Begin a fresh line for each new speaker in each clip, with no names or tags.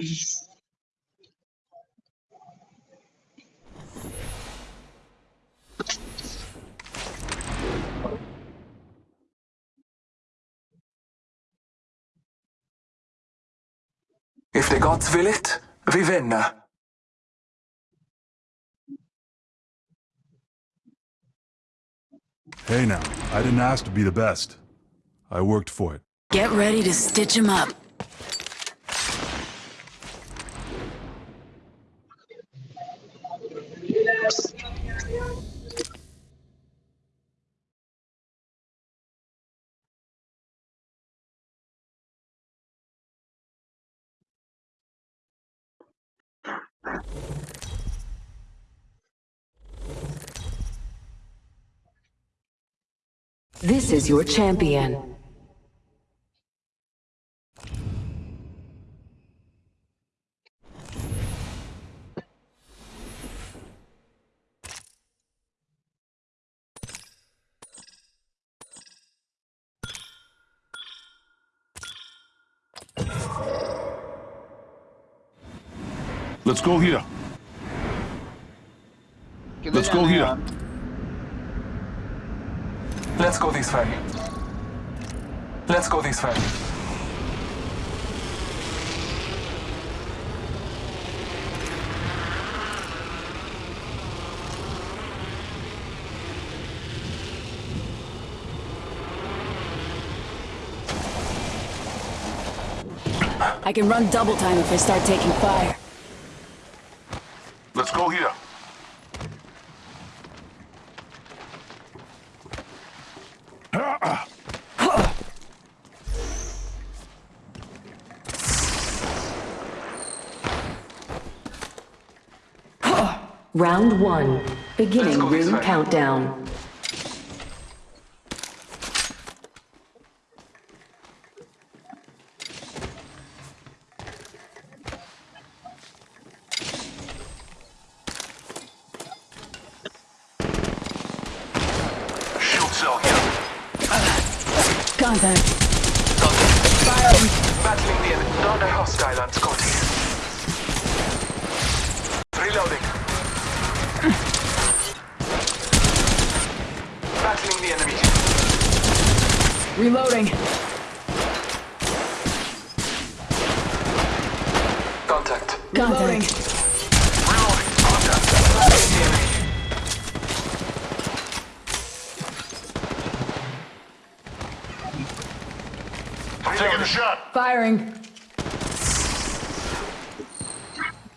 If the gods will it, vi vinner.
Hey now, I didn't ask to be the best. I worked for it.
Get ready to stitch him up. This is your champion.
Let's go here. Let's go here.
Let's go this way. Let's go this way.
I can run double time if I start taking fire.
Let's go here.
Round one. Beginning
way.
countdown.
Shield cell here.
Contact.
Battling the enemy. Not a hostile on Scotty. Reloading. Battling the enemy.
Reloading.
Contact.
Contact.
Reloading. Contact. Battling the enemy.
I'm taking a shot.
Firing.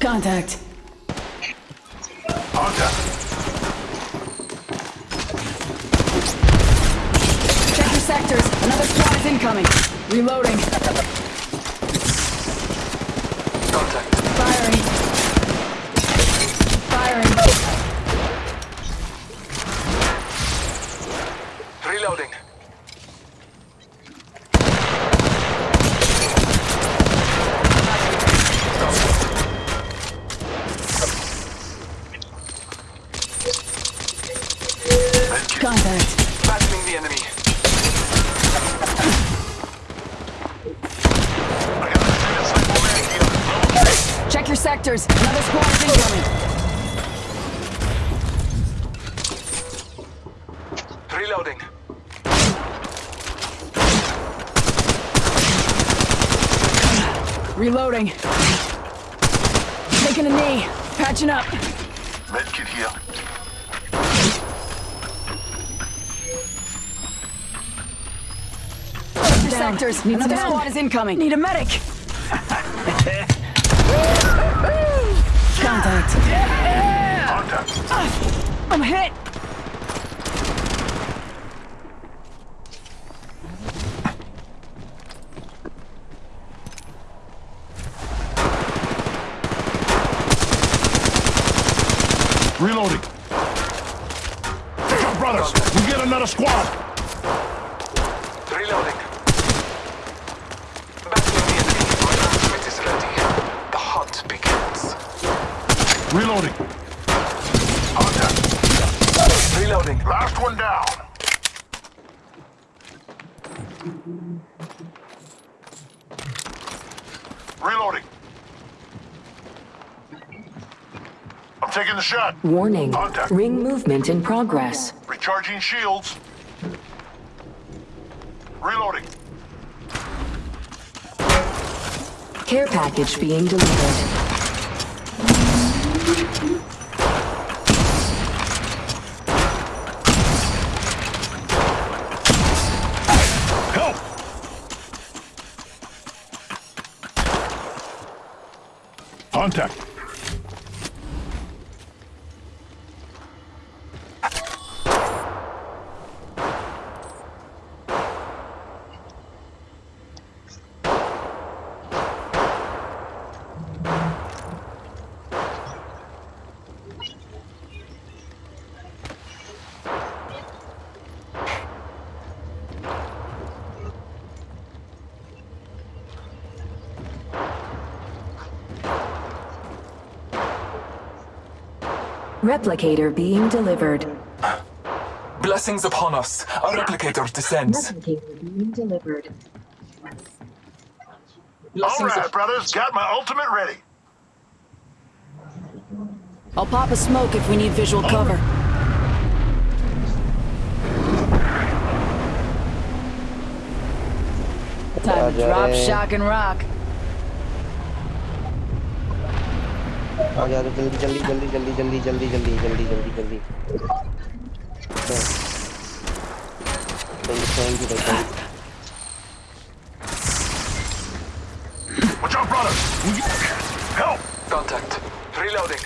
Contact.
Contact.
Check your sectors. Another squad is incoming. Reloading.
Contact.
Firing. Firing.
Reloading.
Contact.
Battling the enemy.
I got a cycle man here.
Check your sectors. Another squad is incoming.
Reloading.
Reloading. Taking a knee. Patching up.
Medkit here.
Check sectors. Another squad is incoming. Need a medic. Contact.
Contact.
I'm hit.
Reloading. Contact.
Reloading.
Last one down. Reloading. I'm taking the shot.
Warning.
Contact.
Ring movement in progress.
Recharging shields. Reloading.
Care package being delivered.
Contact.
Replicator being delivered.
Blessings upon us. Our replicator descends.
Replicator being delivered.
Blessings
right, brothers. Got my ultimate ready.
I'll pop a smoke if we need visual cover. Time to drop, shock, and rock.
आ जा जल्दी जल्दी जल्दी जल्दी जल्दी जल्दी जल्दी जल्दी जल्दी जल्दी thank you thank
Watch out, brothers. Help!
contact. Reloading.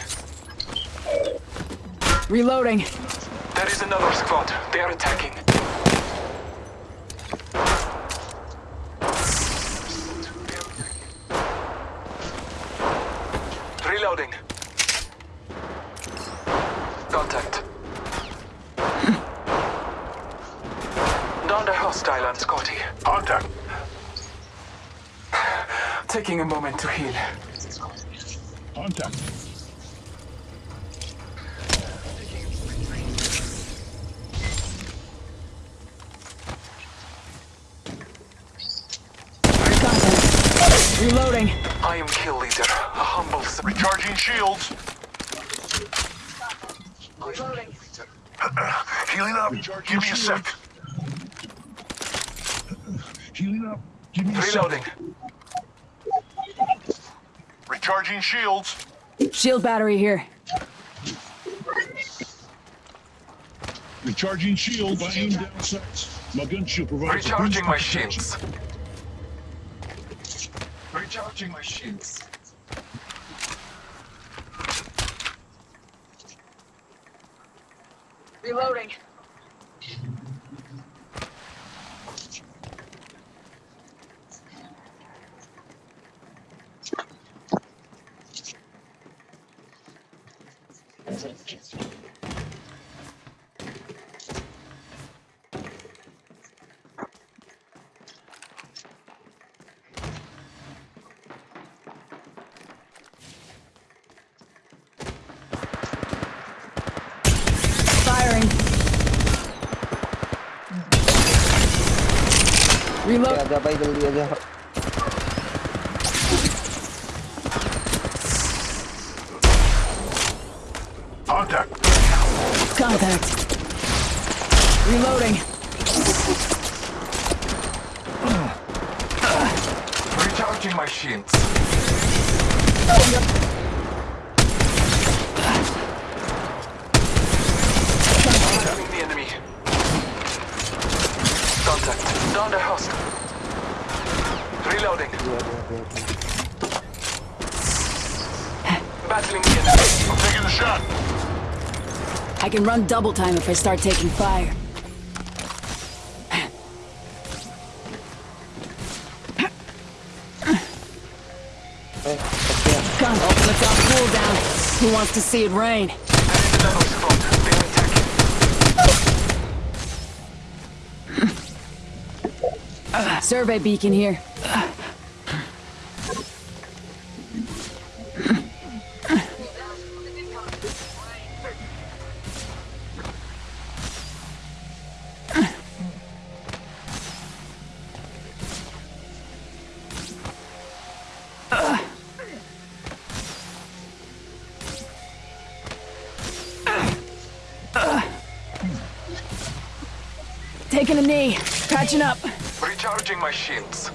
Reloading.
There is another squad. They are attacking. Reloading. Contact. Down the hostile on Scotty.
Contact.
Taking a moment to heal.
Contact.
Contact. Reloading.
I am kill leader. A humble
Recharging shields. Healing up. Give me a sec. Healing up. Give me a
Reloading.
Recharging shields.
Shield battery here.
Recharging shields. I aim down sights. My gun shield provides
Recharging
boost
my
of protection.
shields touching my shoes.
Reloading. Thank
you. आजा भाई जल्दी आजा
Contact.
Contact. Reloading.
Recharging my shields. Oh, no. Battling the enemy.
I'm taking the shot.
I can run double time if I start taking fire. Gun ultimate's on cooldown. Who wants to see it rain? Survey beacon here. Taking a knee. Patching up.
Recharging my shields.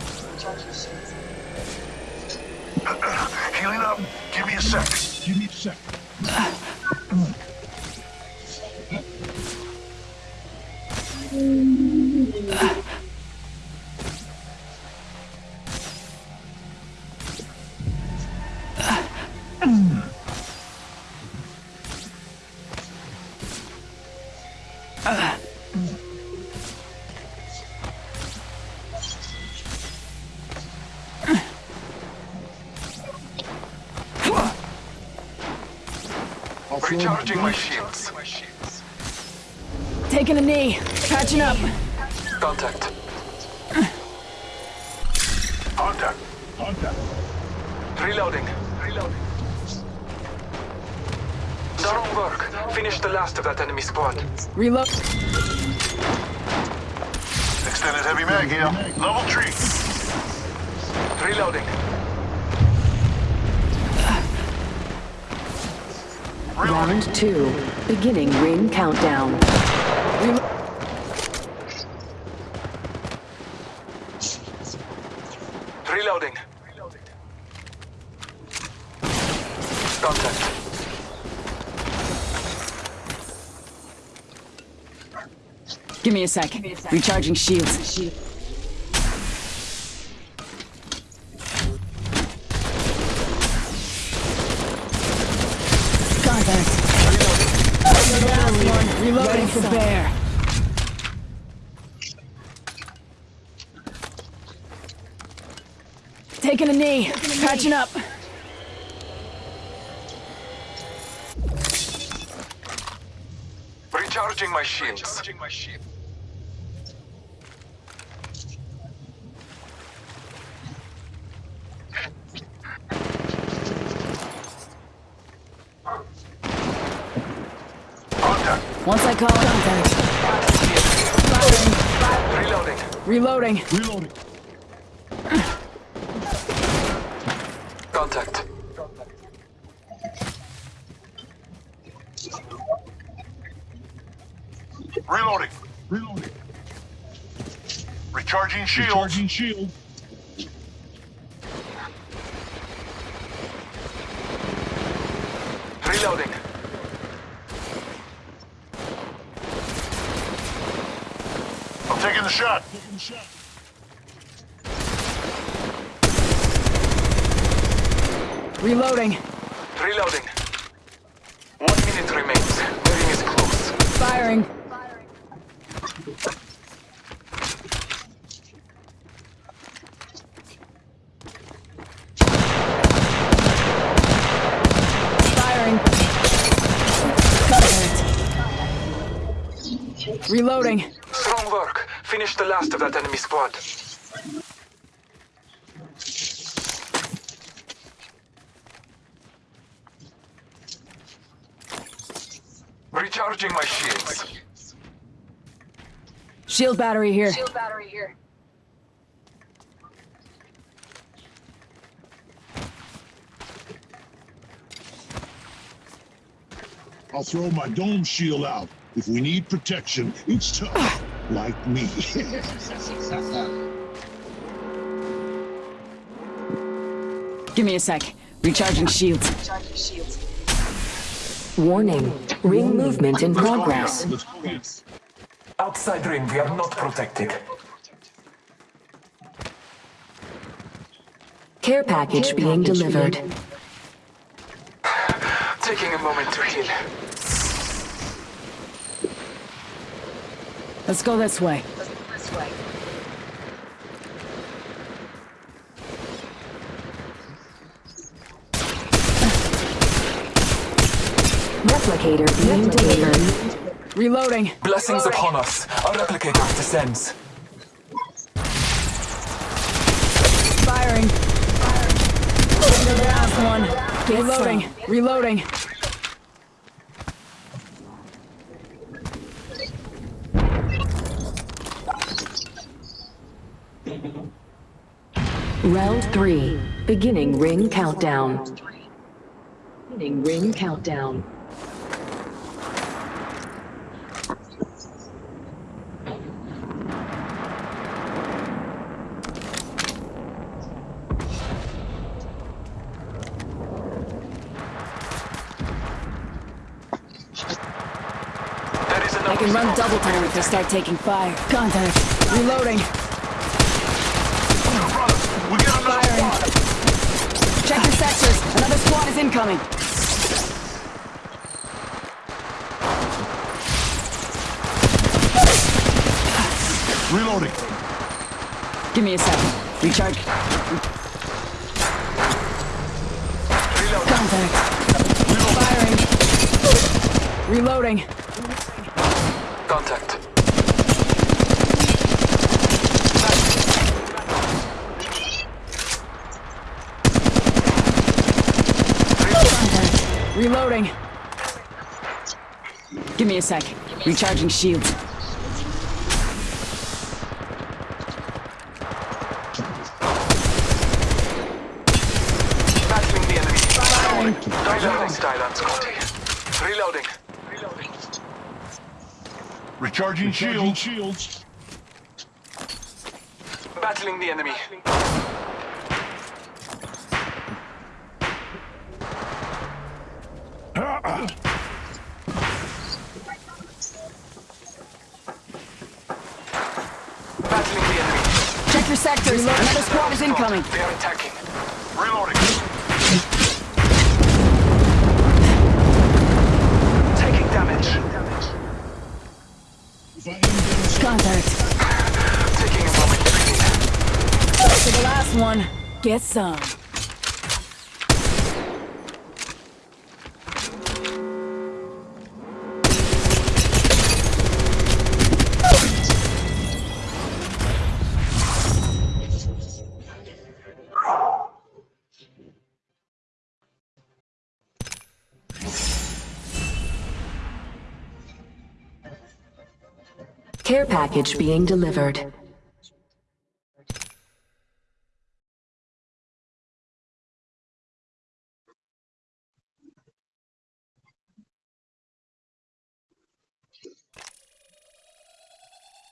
Healing up. Give me a sec.
Give me a sec. I'll
Recharging my
my
shields.
Taking a knee. Patching up.
Contact.
Contact.
contact.
Reloading. Reloading. Done work. Finish the last of that enemy squad.
Reload.
Extended heavy mag here. Level three.
Reloading.
Round two. Beginning ring countdown.
Reloading. Contact.
Give me a sec. Recharging shields. Contact. Last one. Reloading for bear. Taking a knee. Patching up.
Recharging my shields.
Contact.
Once I call contact.
Reloading.
Reloading.
Reloading.
Contact.
Reloading.
Reloading.
Recharging shields.
Charging shield.
Reloading.
I'm taking the shot.
Taking a shot.
Reloading.
Reloading. One minute remains. The ring is close.
Firing. Firing. Contact. Reloading.
Strong work. Finish the last of that enemy squad. Recharging my shields.
Shield battery here. Shield battery here.
I'll throw my dome shield out. If we need protection, it's tough. like me.
Give me a sec. Recharging shields. Recharging shields.
Warning. Ring movement in progress.
Let's go in.
Outside ring, we are not protected.
Care package being delivered.
Taking a moment to heal.
Let's go this way.
Replicator being delivered.
Reloading.
Blessings upon us. Our replicator descends.
Firing. Last one. Reloading. Reloading.
Round three, beginning ring countdown. Beginning ring countdown.
I can run double time if they start taking fire. Contact. Reloading. Check your sectors. Another squad is incoming.
Reloading.
Give me a second. Recharge. Contact. Firing. Reloading.
Contact.
Contact. Reloading. Give me a sec. Recharging shields.
Battling the enemy. Reloading. Silence, Scotty. Reloading. Reloading.
Recharging shields.
shields.
Battling the enemy. Battling the enemy.
Check sectors. Another squad is incoming.
They are attacking.
Reloading.
Taking damage.
If I aim down
Contact.
Taking a moment.
To the last one. Get some.
Care package being delivered.